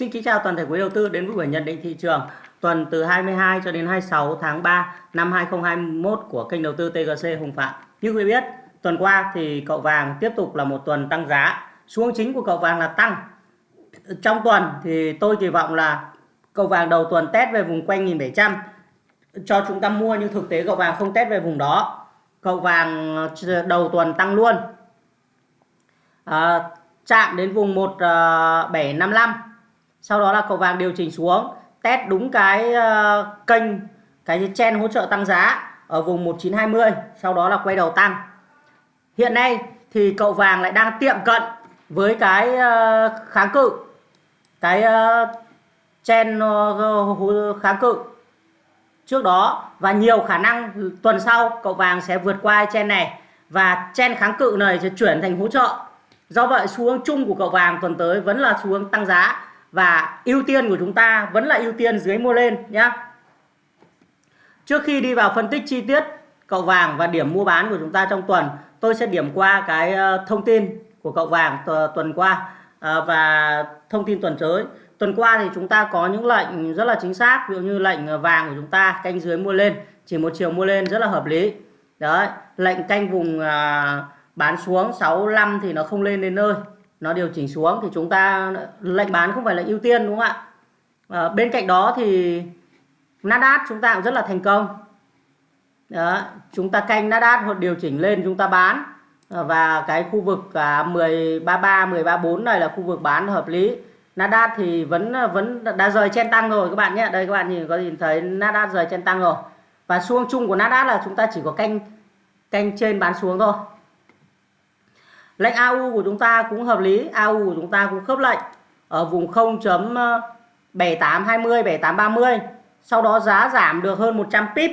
Xin kính chào toàn thể quý đầu tư đến với buổi nhận định thị trường tuần từ 22 cho đến 26 tháng 3 năm 2021 của kênh đầu tư TGC Hùng Phạm. Như quý biết, tuần qua thì cậu vàng tiếp tục là một tuần tăng giá. Xu chính của cậu vàng là tăng. Trong tuần thì tôi kỳ vọng là cậu vàng đầu tuần test về vùng quanh 1700 cho chúng ta mua nhưng thực tế cậu vàng không test về vùng đó. Cậu vàng ờ, đầu tuần tăng luôn. À, chạm đến vùng 1755 sau đó là cậu vàng điều chỉnh xuống test đúng cái uh, kênh cái chen hỗ trợ tăng giá ở vùng 1920 sau đó là quay đầu tăng. Hiện nay thì cậu vàng lại đang tiệm cận với cái uh, kháng cự cái uh, chen uh, kháng cự. Trước đó và nhiều khả năng tuần sau cậu vàng sẽ vượt qua chen này và chen kháng cự này sẽ chuyển thành hỗ trợ. Do vậy xu hướng chung của cậu vàng tuần tới vẫn là xu hướng tăng giá và ưu tiên của chúng ta vẫn là ưu tiên dưới mua lên nhé. trước khi đi vào phân tích chi tiết cậu vàng và điểm mua bán của chúng ta trong tuần tôi sẽ điểm qua cái ờ, thông tin của cậu vàng tuần qua ờ, và thông tin tuần tới. Tuần qua thì chúng ta có những lệnh rất là chính xác ví dụ như lệnh ờ, vàng của chúng ta canh dưới mua lên chỉ một chiều mua lên rất là hợp lý. Đấy lệnh canh vùng à, bán xuống 65 thì nó không lên đến nơi nó điều chỉnh xuống thì chúng ta lệnh bán không phải là ưu tiên đúng không ạ? À, bên cạnh đó thì Nasdaq chúng ta cũng rất là thành công. Đó, chúng ta canh Nasdaq hoặc điều chỉnh lên chúng ta bán. Ờ, và cái khu vực cả 133 134 này là khu vực bán hợp lý. Nasdaq thì vẫn vẫn đã rời chen tăng rồi các bạn nhé. Đây các bạn nhìn có nhìn thấy Nasdaq rời chen tăng rồi. Và xu chung của Nasdaq là chúng ta chỉ có canh canh trên bán xuống thôi lệnh AU của chúng ta cũng hợp lý AU của chúng ta cũng khớp lệnh ở vùng 0.7820 7830 sau đó giá giảm được hơn 100 pip.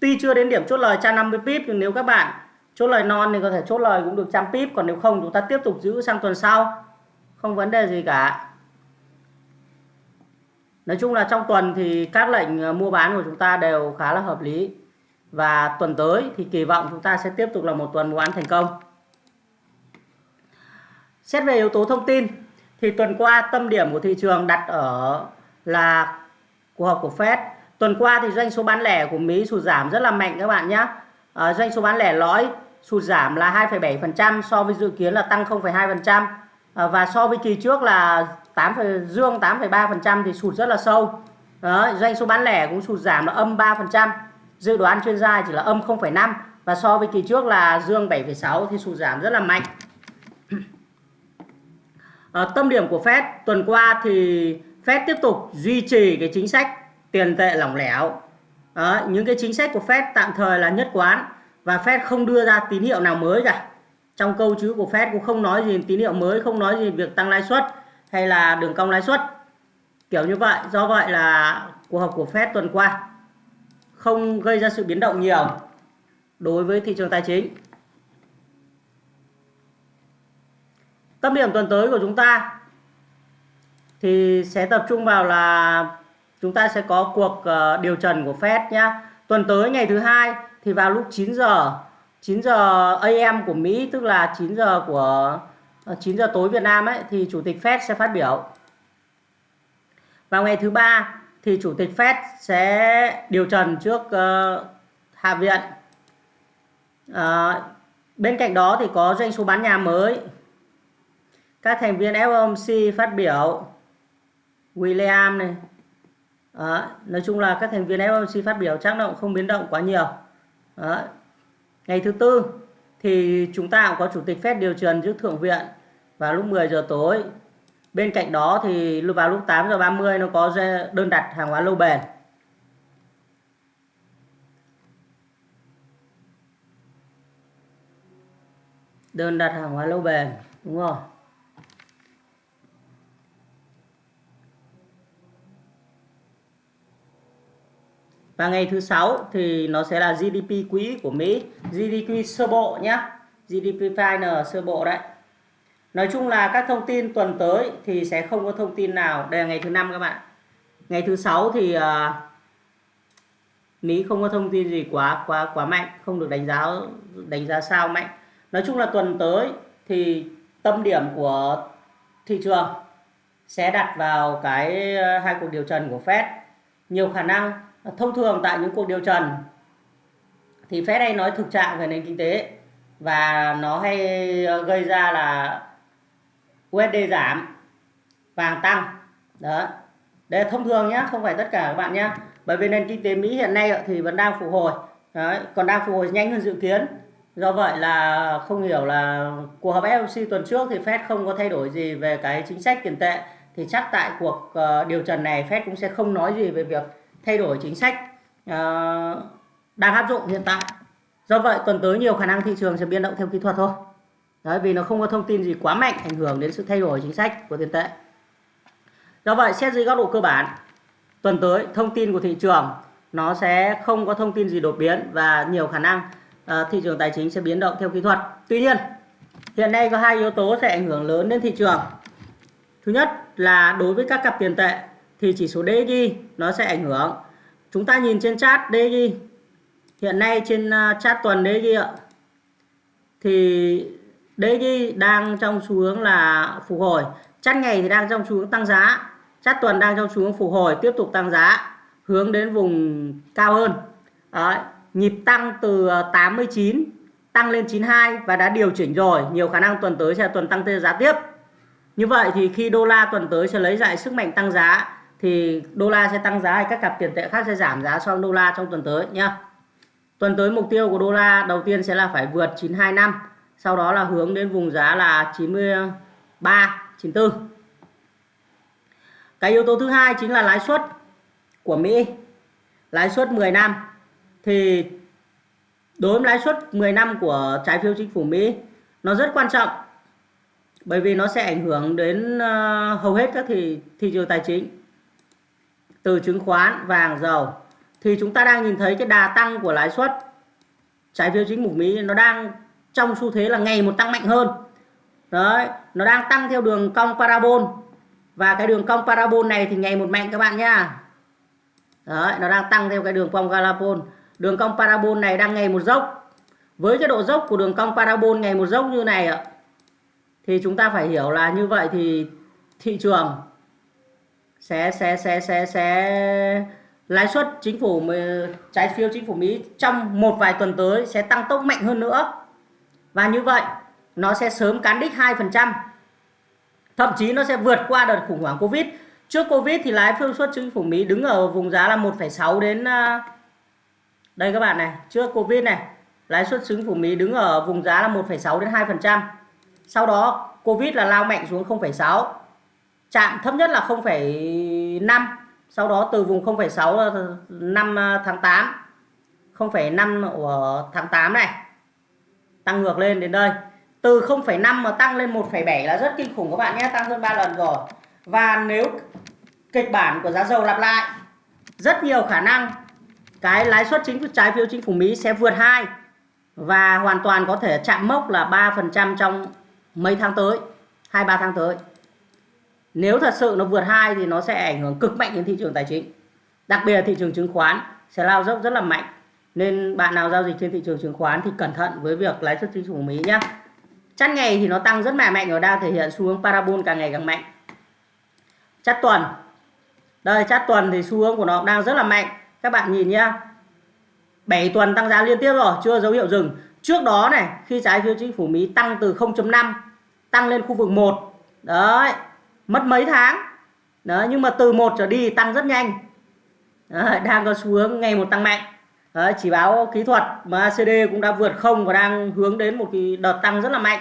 Tuy chưa đến điểm chốt lời 150 pip, nhưng nếu các bạn chốt lời non thì có thể chốt lời cũng được trăm pip. Còn nếu không, chúng ta tiếp tục giữ sang tuần sau. Không vấn đề gì cả. Nói chung là trong tuần thì các lệnh ờ, mua bán của chúng ta đều khá là hợp lý. Và tuần tới thì kỳ vọng chúng ta sẽ tiếp tục là một tuần mua bán thành công. Xét về yếu tố thông tin thì tuần qua tâm điểm của thị trường đặt ở là cuộc họp của Fed. Tuần qua thì doanh số bán lẻ của Mỹ sụt giảm rất là mạnh các bạn nhé. À, ờ, doanh số bán lẻ lõi sụt giảm là 2,7% so với dự kiến là tăng 0,2% à, ờ, và so với kỳ trước là 8, dương 8,3% thì sụt rất là sâu. Đó, doanh số bán lẻ cũng sụt giảm là âm 3%. Dự đoán chuyên gia chỉ là âm 0,5 và so với kỳ trước là dương 7,6 thì sụt giảm rất là mạnh. À, tâm điểm của Fed tuần qua thì Fed tiếp tục duy trì cái chính sách tiền tệ lỏng lẻo. À, những cái chính sách của Fed tạm thời là nhất quán và Fed không đưa ra tín hiệu nào mới cả. Trong câu chữ của Fed cũng không nói gì tín hiệu mới, không nói gì việc tăng lãi suất hay là đường cong lãi suất. Kiểu như vậy, do vậy là cuộc họp của Fed tuần qua không gây ra sự biến động nhiều đối với thị trường tài chính. Tâm điểm tuần tới của chúng ta thì sẽ tập trung vào là chúng ta sẽ có cuộc ờ, điều trần của Fed nhá. Tuần tới ngày thứ hai thì vào lúc 9 giờ 9 giờ AM của Mỹ tức là 9 giờ của ờ, 9 giờ tối Việt Nam ấy thì chủ tịch Fed sẽ phát biểu. Vào ngày thứ ba thì chủ tịch Fed sẽ điều trần trước uh, Hạ viện. Uh, bên cạnh đó thì có doanh số bán nhà mới các thành viên FOMC phát biểu. William này. Đó. nói chung là các thành viên FOMC phát biểu chắc động không biến động quá nhiều. Đó. ngày thứ tư thì chúng ta cũng có chủ tịch Fed điều trần trước thượng viện vào lúc 10 giờ tối. Bên cạnh đó thì vào lúc 8 giờ 30 nó có đơn đặt hàng hóa lâu bền. Đơn đặt hàng hóa lâu bền, đúng không? Và ngày thứ sáu thì nó sẽ là GDP quý của Mỹ GDP sơ bộ nhé GDP final sơ bộ đấy. Nói chung là các thông tin tuần tới thì sẽ không có thông tin nào. Đây là ngày thứ năm các bạn. Ngày thứ sáu thì uh, Mỹ không có thông tin gì quá quá quá mạnh không được đánh giá đánh giá sao mạnh. Nói chung là tuần tới thì tâm điểm của thị trường sẽ đặt vào cái à, hai cuộc điều trần của Fed. Nhiều khả năng thông thường tại những cuộc điều trần thì Fed hay nói thực trạng về nền kinh tế và nó hay ờ, gây ra là USD giảm vàng tăng. Đó. Đây là thông thường nhé không phải tất cả các bạn nhé bởi vì nền kinh tế Mỹ hiện nay thì vẫn đang phục hồi. Đấy, còn đang phục hồi nhanh hơn dự kiến. Do vậy là không hiểu là cuộc họp FOMC tuần trước thì Fed không có thay đổi gì về cái chính sách tiền tệ. Thì chắc tại cuộc ờ, điều trần này Fed cũng sẽ không nói gì về việc thay đổi chính sách uh, đang áp dụng hiện tại. Do vậy tuần tới nhiều khả năng thị trường sẽ biến động theo kỹ thuật thôi. Đấy, vì nó không có thông tin gì quá mạnh ảnh hưởng đến sự thay đổi chính sách của tiền tệ. Do vậy xét dưới góc độ cơ bản tuần tới thông tin của thị trường nó sẽ không có thông tin gì đột biến và nhiều khả năng uh, thị trường tài chính sẽ biến động theo kỹ thuật. Tuy nhiên hiện nay có hai yếu tố sẽ ảnh hưởng lớn đến thị trường. Thứ nhất là đối với các cặp tiền tệ thì chỉ số DXY nó sẽ ảnh hưởng. Chúng ta nhìn trên chart DXY hiện nay trên à, chart tuần DXY ạ. Thì DXY đang trong xu hướng là phục hồi. Chart ngày thì đang trong xu hướng tăng giá. Chart tuần đang trong xu hướng phục hồi tiếp tục tăng giá hướng đến vùng cao hơn. Đấy, nhịp tăng từ à, 89 tăng lên 92 và đã điều chỉnh rồi. Nhiều khả năng tuần tới sẽ tuần tăng giá tiếp. Như vậy thì khi đô la tuần tới sẽ lấy lại sức mạnh tăng giá thì đô la sẽ tăng giá hay các cặp tiền tệ khác sẽ giảm giá so với đô la trong tuần tới nhá. Tuần tới mục tiêu của đô la đầu tiên sẽ là phải vượt 925 sau đó là hướng đến vùng giá là 93 94 cái yếu tố thứ hai chính là lãi suất của Mỹ. Lãi suất 10 năm thì đối với lãi suất 10 năm của trái phiếu chính phủ Mỹ, nó rất quan trọng bởi vì nó sẽ ảnh hưởng đến ờ, hầu hết các thị thị trường tài chính từ chứng khoán, vàng, dầu. Thì chúng ta đang nhìn thấy cái đà tăng của lãi suất. Trái phiếu chính phủ Mỹ nó đang trong xu thế là ngày một tăng mạnh hơn. Đấy, nó đang tăng theo đường cong parabol. Và cái đường cong parabol này thì ngày một mạnh các bạn nhá. Đấy, nó đang tăng theo cái đường cong parabol. Đường cong parabol này đang ngày một dốc. Với cái độ dốc của đường cong parabol ngày một dốc như này ạ, thì chúng ta phải hiểu là như vậy thì thị trường sẽ sẽ sẽ sẽ sẽ lãi suất chính phủ trái phiếu chính phủ Mỹ trong một vài tuần tới sẽ tăng tốc mạnh hơn nữa. Và như vậy nó sẽ sớm cán đích 2% thậm chí nó sẽ vượt qua đợt khủng hoảng Covid. Trước Covid thì lãi suất chính phủ Mỹ đứng ở vùng giá là 1,6 đến à, đây các bạn này trước Covid này lãi suất chính phủ Mỹ đứng ở vùng giá là 1,6 đến 2% sau đó Covid là lao mạnh xuống 0,6 chạm thấp nhất là 0,5 sau đó từ vùng 0,6 năm 5 tháng 8 0,5 của tháng 8 này. Tăng ngược lên đến đây. Từ 0,5 mà tăng lên 1,7 là rất kinh khủng các bạn nhé tăng hơn 3 lần rồi. Và nếu kịch bản của giá dầu lặp lại rất nhiều khả năng cái lãi suất chính trái phiếu chính phủ Mỹ sẽ vượt 2 và hoàn toàn có thể chạm mốc là 3% trong mấy tháng tới 2-3 tháng tới nếu thật sự nó vượt 2 thì nó sẽ ảnh hưởng cực mạnh đến thị trường tài chính. Đặc biệt là thị trường chứng khoán sẽ lao dốc rất là mạnh. Nên bạn nào giao dịch trên thị trường chứng khoán thì cẩn thận với việc lãi suất chính phủ Mỹ nhé chát ngày thì nó tăng rất là mạnh và đang thể hiện xu hướng parabol càng ngày càng mạnh. Chát tuần. Đây, chát tuần thì xu hướng của nó đang rất là mạnh. Các bạn nhìn nhá. 7 tuần tăng giá liên tiếp rồi, chưa dấu hiệu dừng. Trước đó này, khi trái phiếu chính phủ Mỹ tăng từ 0.5 tăng lên khu vực 1 đấy mất mấy tháng. Đó nhưng mà từ 1 trở đi tăng rất nhanh. Đấy, đang có xu hướng ngày một tăng mạnh. Đấy, chỉ báo kỹ thuật mà ACD cũng đã vượt không và đang hướng đến một cái đợt tăng rất là mạnh.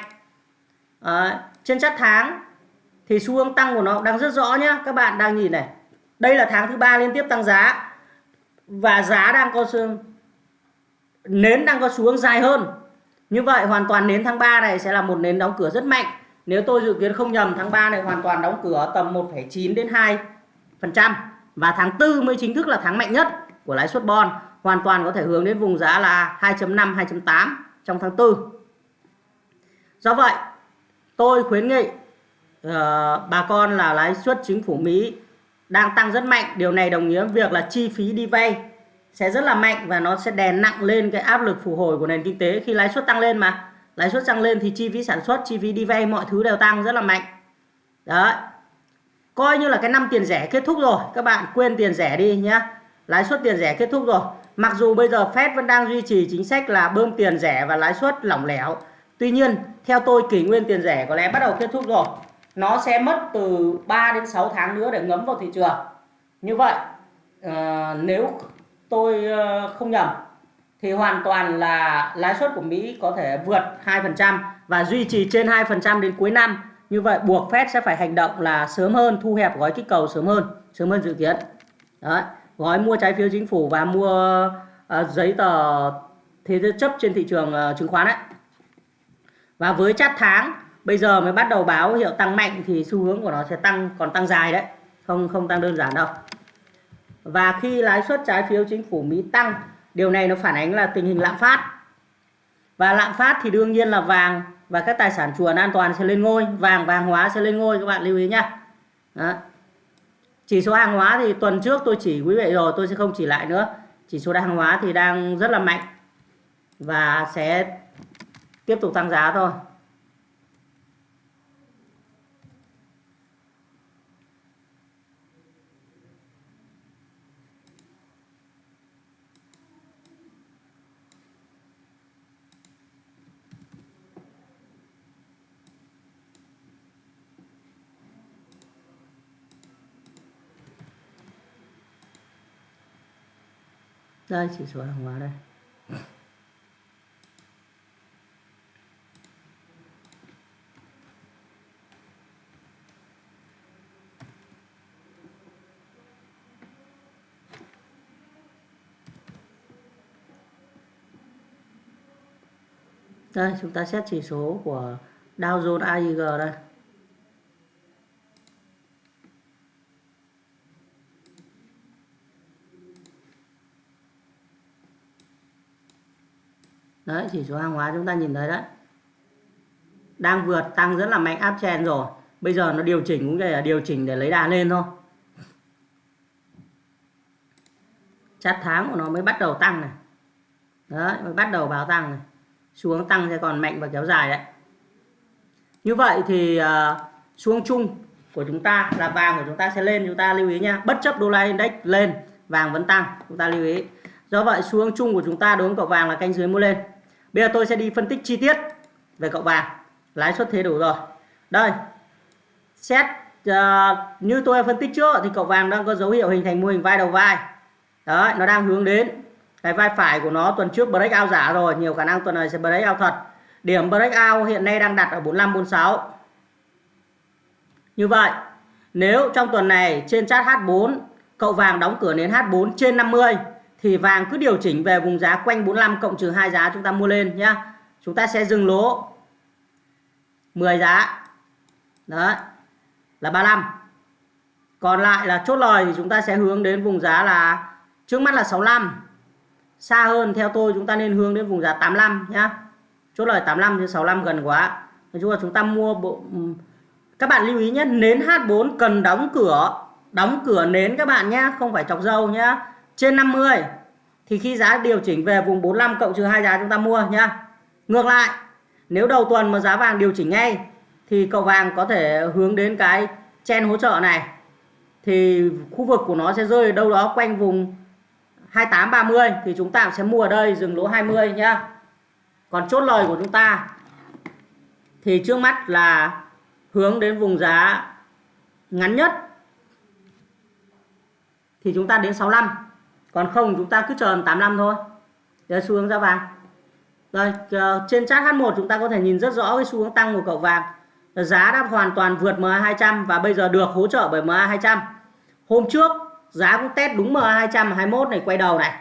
Đấy, trên chart tháng thì xu hướng tăng của nó đang rất rõ nhá. Các bạn đang nhìn này. Đây là tháng thứ ba liên tiếp tăng giá và giá đang có xu nến đang có xu hướng dài hơn. Như vậy hoàn toàn nến tháng 3 này sẽ là một nến đóng cửa rất mạnh nếu tôi dự kiến không nhầm tháng 3 này hoàn toàn đóng cửa tầm 1,9 đến 2% và tháng 4 mới chính thức là tháng mạnh nhất của lãi suất bond hoàn toàn có thể hướng đến vùng giá là 2.5 2.8 trong tháng 4 do vậy tôi khuyến nghị uh, bà con là lãi suất chính phủ Mỹ đang tăng rất mạnh. Điều này đồng nghĩa việc là chi phí đi vay sẽ rất là mạnh và nó sẽ đè nặng lên cái áp lực phục hồi của nền kinh tế khi lãi suất tăng lên mà lãi suất tăng lên thì chi phí sản xuất chi phí đi vay mọi thứ đều tăng rất là mạnh. Đấy. Coi như là cái năm tiền rẻ kết thúc rồi. Các bạn quên tiền rẻ đi nhá. Lãi suất tiền rẻ kết thúc rồi. Mặc dù bây giờ Fed vẫn đang duy trì chính sách là bơm tiền rẻ và lãi suất lỏng lẻo. Tuy nhiên theo tôi kỷ nguyên tiền rẻ có lẽ bắt đầu kết thúc rồi. Nó sẽ mất từ 3 đến 6 tháng nữa để ngấm vào thị trường. Như vậy uh, nếu tôi uh, không nhầm thì hoàn toàn là lãi suất của Mỹ có thể vượt 2% và duy trì trên 2% đến cuối năm. Như vậy buộc Fed sẽ phải hành động là sớm hơn, thu hẹp gói kích cầu sớm hơn, sớm hơn dự kiến. Đấy, gói mua trái phiếu chính phủ và mua uh, giấy tờ thế chấp trên thị trường uh, chứng khoán đấy. Và với chát tháng bây giờ mới bắt đầu báo hiệu tăng mạnh thì xu hướng của nó sẽ tăng còn tăng dài đấy, không không tăng đơn giản đâu. Và khi lãi suất trái phiếu chính phủ Mỹ tăng Điều này nó phản ánh là tình hình lạm phát. Và lạm phát thì đương nhiên là vàng và các tài sản chuồn an toàn sẽ lên ngôi, vàng vàng hóa sẽ lên ngôi các bạn lưu ý nhá. Đó. Chỉ số hàng hóa thì tuần trước tôi chỉ quý vị rồi, tôi sẽ không chỉ lại nữa. Chỉ số hàng hóa thì đang rất là mạnh và sẽ tiếp tục tăng giá thôi. Đây chỉ số hàng hóa đây. Đây, chúng ta xét chỉ số của Dow Jones AIG đây. Đấy chỉ số hàng hóa chúng ta nhìn thấy đấy. Đang vượt tăng rất là mạnh áp chen rồi. Bây giờ nó điều chỉnh cũng là điều chỉnh để lấy đà lên thôi. Chát tháng của nó mới bắt đầu tăng này. Đấy mới bắt đầu báo tăng này. Xuống tăng sẽ còn mạnh và kéo dài đấy. Như vậy thì uh, xuống chung của chúng ta là vàng của chúng ta sẽ lên. Chúng ta lưu ý nha bất chấp đô la index lên vàng vẫn tăng. Chúng ta lưu ý. Do vậy xuống chung của chúng ta đối với cậu vàng là canh dưới mua lên. Bây giờ tôi sẽ đi phân tích chi tiết về cậu vàng. Lãi suất thế đủ rồi. Đây. Xét uh, như tôi phân tích trước thì cậu vàng đang có dấu hiệu hình thành mô hình vai đầu vai. Đấy, nó đang hướng đến cái vai phải của nó tuần trước break out giả rồi, nhiều khả năng tuần này sẽ break out thật. Điểm break out hiện nay đang đặt ở 45 46. Như vậy, nếu trong tuần này trên chart H4 cậu vàng đóng cửa nến H4 trên 50 thì vàng cứ điều chỉnh về vùng giá quanh 45 cộng trừ hai giá chúng ta mua lên nhá. Chúng ta sẽ dừng lỗ 10 giá. Đấy. Là 35. Còn lại là chốt lời thì chúng ta sẽ hướng đến vùng giá là trước mắt là 65. Xa hơn theo tôi chúng ta nên hướng đến vùng giá 85 nhá. Chốt lời 85 chứ 65 gần quá. Nói chung là chúng ta mua bộ các bạn lưu ý nhé, nến H4 cần đóng cửa, đóng cửa nến các bạn nhé, không phải chọc dâu nhé trên 50 thì khi giá điều chỉnh về vùng 45 cộng trừ hai giá chúng ta mua nhá. Ngược lại, nếu đầu tuần mà giá vàng điều chỉnh ngay thì cậu vàng có thể hướng đến cái chen hỗ trợ này thì khu vực của nó sẽ rơi đâu đó quanh vùng 28 30 thì chúng ta sẽ mua ở đây dừng lỗ 20 nhá. Còn chốt lời của chúng ta thì trước mắt là hướng đến vùng giá ngắn nhất thì chúng ta đến 65 còn không chúng ta cứ chờ 85 thôi. Đây xu hướng giá vàng. Rồi ờ, trên chart H1 chúng ta có thể nhìn rất rõ cái xu hướng tăng của cậu vàng. Giá đã hoàn toàn vượt MA200 và bây giờ được hỗ trợ bởi MA200 hôm trước, giá cũng test đúng MA200 21 này, quay đầu này.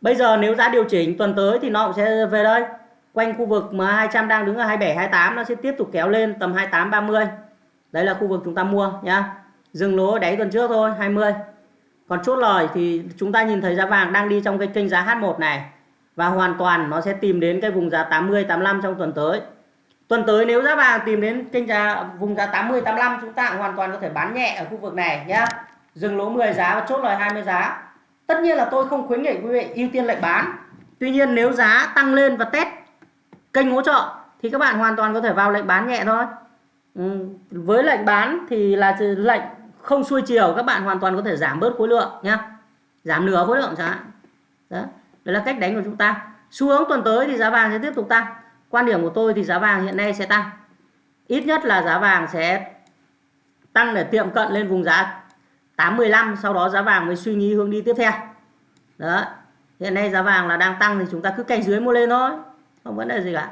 Bây giờ nếu giá điều chỉnh tuần tới thì nó cũng sẽ về đây. Quanh khu vực MA200 đang đứng ở 27 28 nó sẽ tiếp tục kéo lên tầm 28 30 đấy là khu vực chúng ta mua nhá. Dừng lỗ đáy tuần trước thôi 20 còn chốt lời thì chúng ta nhìn thấy giá vàng đang đi trong cái kênh giá H1 này và hoàn toàn nó sẽ tìm đến cái vùng giá 80 85 trong tuần tới. Tuần tới nếu giá vàng tìm đến kênh giá, vùng giá 80 85 chúng ta hoàn toàn có thể bán nhẹ ở khu vực này nhá. Dừng lỗ 10 giá và chốt lời 20 giá. Tất nhiên là tôi không khuyến nghị quý vị ưu tiên lệnh bán. Tuy nhiên nếu giá tăng lên và test kênh hỗ trợ thì các bạn hoàn toàn có thể vào lệnh bán nhẹ thôi. Ừ. Với lệnh bán thì là lệnh không xuôi chiều, các bạn hoàn toàn có thể giảm bớt khối lượng nhé giảm nửa khối lượng chẳng hạn. Đó đây là cách đánh của chúng ta. Xu hướng tuần tới thì giá vàng sẽ tiếp tục tăng. Quan điểm của tôi thì giá vàng hiện nay sẽ tăng. Ít nhất là giá vàng sẽ tăng để tiệm cận lên vùng giá 815 sau đó giá vàng mới suy nghĩ hướng đi tiếp theo. Đó, hiện nay giá vàng là đang tăng thì chúng ta cứ canh dưới mua lên thôi, không vấn đề gì cả.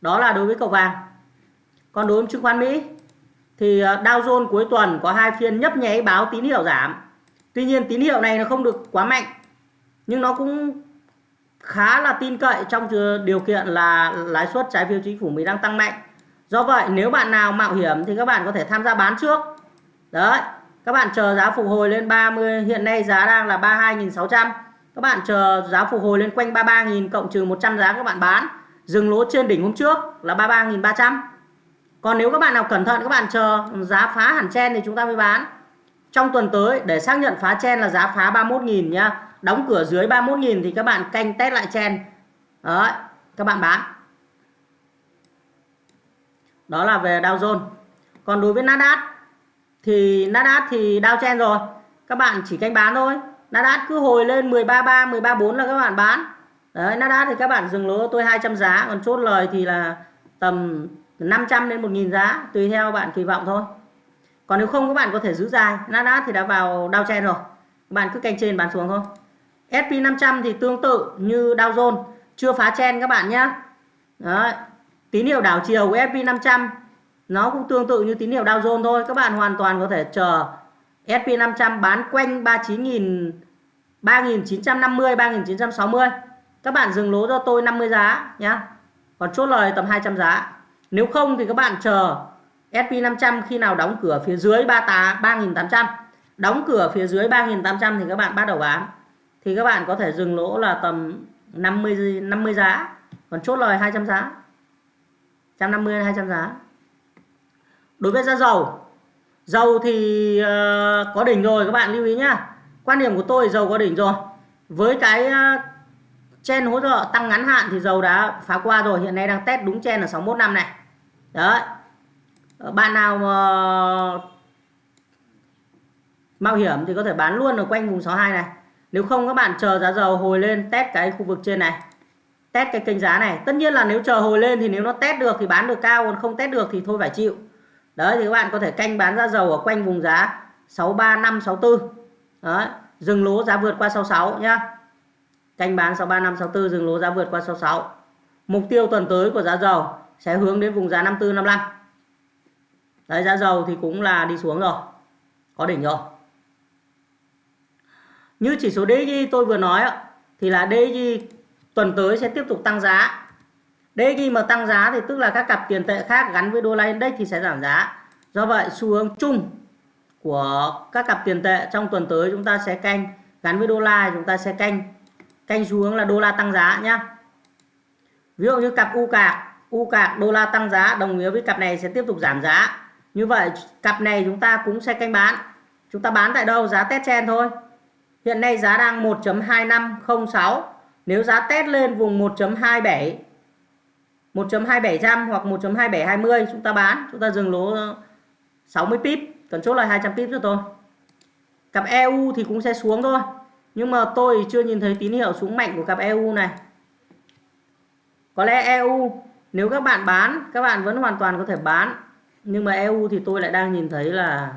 Đó là đối với cầu vàng. Còn đối với chứng khoán Mỹ thì à, Dow Jones cuối tuần có hai phiên nhấp nháy báo tín hiệu giảm. Tuy nhiên tín hiệu này nó không được quá mạnh, nhưng nó cũng khá là tin cậy trong điều kiện là lãi suất trái phiếu chính phủ Mỹ đang tăng mạnh. Do vậy, nếu bạn nào mạo hiểm thì các bạn có thể tham gia bán trước. Đấy, các bạn chờ giá phục hồi lên 30 hiện nay giá đang là 32.600 các bạn chờ giá phục hồi lên quanh 33.000 cộng trừ 100 giá các bạn bán. Dừng lỗ trên đỉnh hôm trước là 33.300 còn nếu các bạn nào cẩn thận, các bạn chờ giá phá hẳn chen thì chúng ta mới bán. Trong tuần tới, để xác nhận phá chen là giá phá 31.000 nhá. Đóng cửa dưới 31.000 thì các bạn canh test lại chen đấy, các bạn bán. Đó là về Dow Jones. Còn đối với Nasdaq thì Nasdaq thì Dow chen rồi. Các bạn chỉ canh bán thôi. Nasdaq cứ hồi lên 133 134 là các bạn bán. Đấy, Nasdaq thì các bạn dừng lỗ tôi 200 giá. Còn chốt lời thì là tầm 500 đến 1.000 giá, tùy theo bạn kỳ vọng thôi. Còn nếu không, các bạn có thể giữ dài. Nasdaq thì đã vào Dow chen rồi. Các bạn cứ canh trên bán xuống thôi. SP500 thì tương tự như Dow Jones. Chưa phá chen các bạn nhé. Đấy. tín hiệu đảo chiều của SP500 nó cũng tương tự như tín hiệu Dow Jones thôi. Các bạn hoàn toàn có thể chờ SP500 bán quanh 39.000 3.950 3.960 các bạn dừng lỗ cho tôi 50 giá nhé còn chốt lời tầm 200 giá nếu không thì các bạn chờ SP500 khi nào đóng cửa phía dưới 3.800 đóng cửa phía dưới 3.800 thì các bạn bắt đầu bán. Thì các bạn có thể dừng lỗ là tầm 50 50 giá. Còn chốt lời 200 giá. 150 200 giá. Đối với giá dầu dầu thì uh, có đỉnh rồi các bạn lưu ý nhá. Quan điểm của tôi dầu có đỉnh rồi. Với cái ờ, uh, chen hỗ trợ tăng ngắn hạn thì dầu đã phá qua rồi. Hiện nay đang test đúng chen ở 61 năm này đấy. Ờ, bạn nào mà mạo hiểm thì có thể bán luôn ở quanh vùng 62 này. Nếu không, các bạn chờ giá dầu hồi lên, test cái khu vực trên này. Test cái kênh giá này. Tất nhiên là nếu chờ hồi lên thì nếu nó test được thì bán được cao, còn không test được thì thôi phải chịu. Đấy, thì các bạn có thể canh bán giá dầu ở quanh vùng giá 63564 đấy, dừng lỗ giá vượt qua 66 nhá. Canh bán 63564 dừng lỗ giá vượt qua 66 mục tiêu tuần tới của giá dầu sẽ hướng đến vùng giá 54 55 đấy, giá dầu thì cũng là đi xuống rồi. Có đỉnh rồi. Như chỉ số DXY tôi vừa nói thì là DXY tuần tới sẽ tiếp tục tăng giá. DXY mà tăng giá thì tức là các cặp tiền tệ khác gắn với đô la index thì sẽ giảm giá. Do vậy, xu hướng chung của các cặp tiền tệ trong tuần tới chúng ta sẽ canh, gắn với đô la chúng ta sẽ canh. Canh xu hướng là đô la tăng giá nhá. Ví dụ như cặp u cạc u cạc đô la tăng giá đồng nghĩa với cặp này sẽ tiếp tục giảm giá như vậy cặp này chúng ta cũng sẽ canh bán chúng ta bán tại đâu giá test chen thôi Hiện nay giá đang 1.2506. Nếu giá test lên vùng 1.27 1.2700 hoặc 1.2720 chúng ta bán, chúng ta dừng lỗ 60 pip, cần chốt là 200 pip cho tôi. Cặp EU thì cũng sẽ xuống thôi. Nhưng mà tôi chưa nhìn thấy tín hiệu xuống mạnh của cặp EU này. Có lẽ EU nếu các bạn bán, các bạn vẫn hoàn toàn có thể bán. Nhưng mà EU thì tôi lại đang nhìn thấy là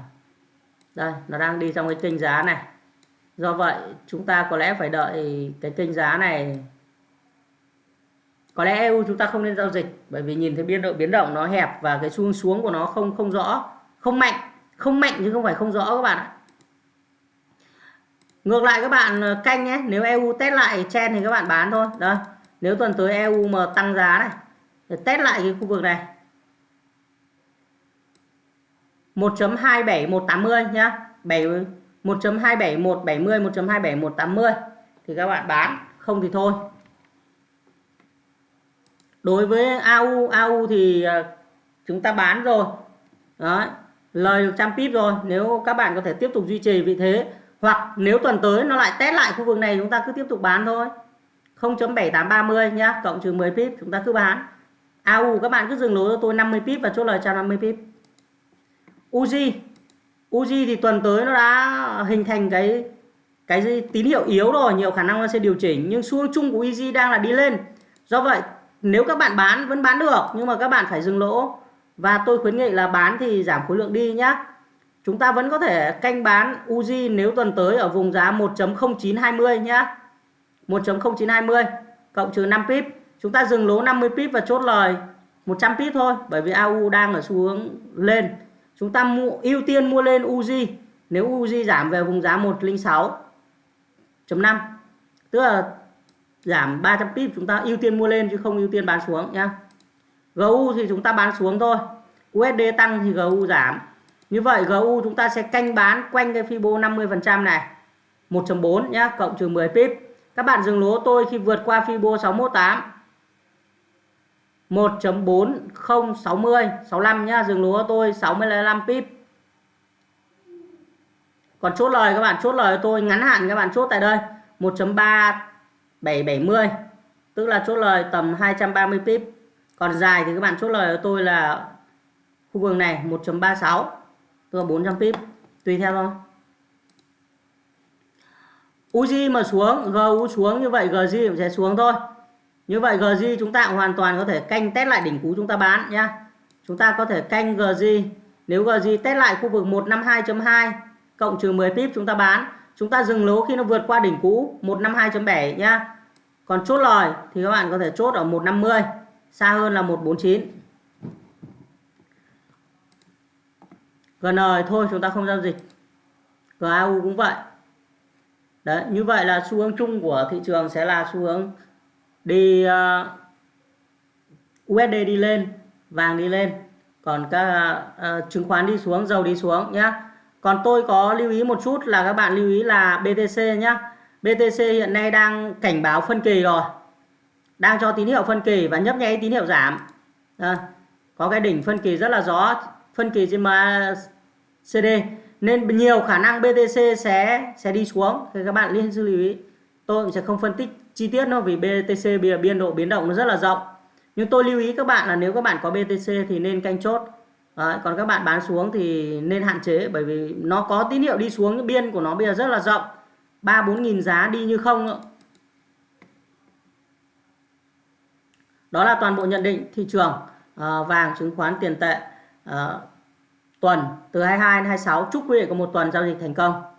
đây, nó đang đi trong cái kênh giá này. Do vậy chúng ta có lẽ phải đợi cái kênh giá này. Có lẽ EU chúng ta không nên giao dịch bởi vì nhìn thấy biên độ biến động nó hẹp và cái xuống xuống của nó không không rõ không mạnh không mạnh chứ không phải không rõ các bạn ạ. Ngược lại các bạn ờ, canh nhé nếu EU test lại chen thì các bạn bán thôi. Đó nếu tuần tới EU mà tăng giá này để test lại cái khu vực này. 1.27180 nhá. 7 1.27170 1.27180 thì các bạn bán. Không thì thôi. Đối với AU AU thì à, chúng ta bán rồi. Đấy, lời được trăm pip rồi. Nếu các bạn có thể tiếp tục duy trì vị thế hoặc nếu tuần tới nó lại test lại khu vực này chúng ta cứ tiếp tục bán thôi. 0.7830 nhá cộng trừ 10 pip chúng ta cứ bán. À, AU các bạn cứ dừng lỗ cho tôi 50 pip và chốt lời cho 50 pip. Uzi Uzi thì tuần tới nó đã hình thành cái cái gì, tín hiệu yếu rồi nhiều khả năng nó sẽ điều chỉnh. Nhưng xu hướng chung của Easy đang là đi lên. Do vậy nếu các bạn bán vẫn bán được nhưng mà các bạn phải dừng lỗ. Và tôi khuyến nghị là bán thì giảm khối lượng đi nhá. Chúng ta vẫn có thể canh bán Uzi nếu tuần tới ở vùng giá 1.0920 nhá. 1.0920 cộng trừ 5 pip chúng ta dừng lỗ 50 pip và chốt lời. 100 pip thôi bởi vì AU đang ở xu hướng lên. Chúng ta mua, ưu tiên mua lên UZ nếu UZ giảm về vùng giá 106 5 tức là giảm 300 pip chúng ta ưu tiên mua lên chứ không ưu tiên bán xuống nhá. GU thì chúng ta bán xuống thôi. USD tăng thì GU giảm. Như vậy GU chúng ta sẽ canh bán quanh cái Fibo 50% này. 1.4 nhá cộng trừ 10 pip. Các bạn dừng lỗ tôi khi vượt qua Fibo 618 1.4060 65 nhá, dừng lúa tôi 65 pip. Còn chốt lời các bạn, chốt lời tôi, ngắn hạn các bạn chốt tại đây 1.3770 tức là chốt lời tầm 230 pip. Còn dài thì các bạn chốt lời của tôi là khu vực này 1.36 tức là 400 pip, tùy theo thôi. Uzi mà xuống GU xuống như vậy GG cũng sẽ xuống thôi như vậy GG chúng ta hoàn toàn có thể canh test lại đỉnh cú chúng ta bán nhé. chúng ta có thể canh GG nếu GG test lại khu vực 152.2 cộng trừ 10 pip chúng ta bán, chúng ta dừng lỗ khi nó vượt qua đỉnh cũ 152.7 nhá. Còn chốt lời thì các bạn có thể chốt ở 150 xa hơn là 149 GN thôi, chúng ta không giao dịch. GAU cũng vậy. Đấy, như vậy là xu hướng chung của thị trường sẽ là xu hướng đi ờ, uh, USD đi lên vàng đi lên. Còn các uh, chứng khoán đi xuống dầu đi xuống nhá. Còn tôi có lưu ý một chút là các bạn lưu ý là BTC nhá. BTC hiện nay đang cảnh báo phân kỳ rồi. Đang cho tín hiệu phân kỳ và nhấp nháy tín hiệu giảm. À, có cái đỉnh phân kỳ rất là rõ phân kỳ trên CD nên nhiều khả năng BTC sẽ sẽ đi xuống. Thì các bạn liên lưu ý. Tôi cũng sẽ không phân tích chi tiết nó vì BTC bây giờ biên độ biến động nó rất là rộng. Nhưng tôi lưu ý các bạn là nếu các bạn có BTC thì nên canh chốt. Đấy, còn các bạn bán xuống thì nên hạn chế bởi vì nó có tín hiệu đi xuống nhưng biên của nó bây giờ rất là rộng. 3 4 nghìn giá đi như không đó là toàn bộ nhận định thị trường uh, vàng chứng khoán tiền tệ uh, tuần từ 22 đến 26 chúc quý vị có một tuần giao dịch thành công.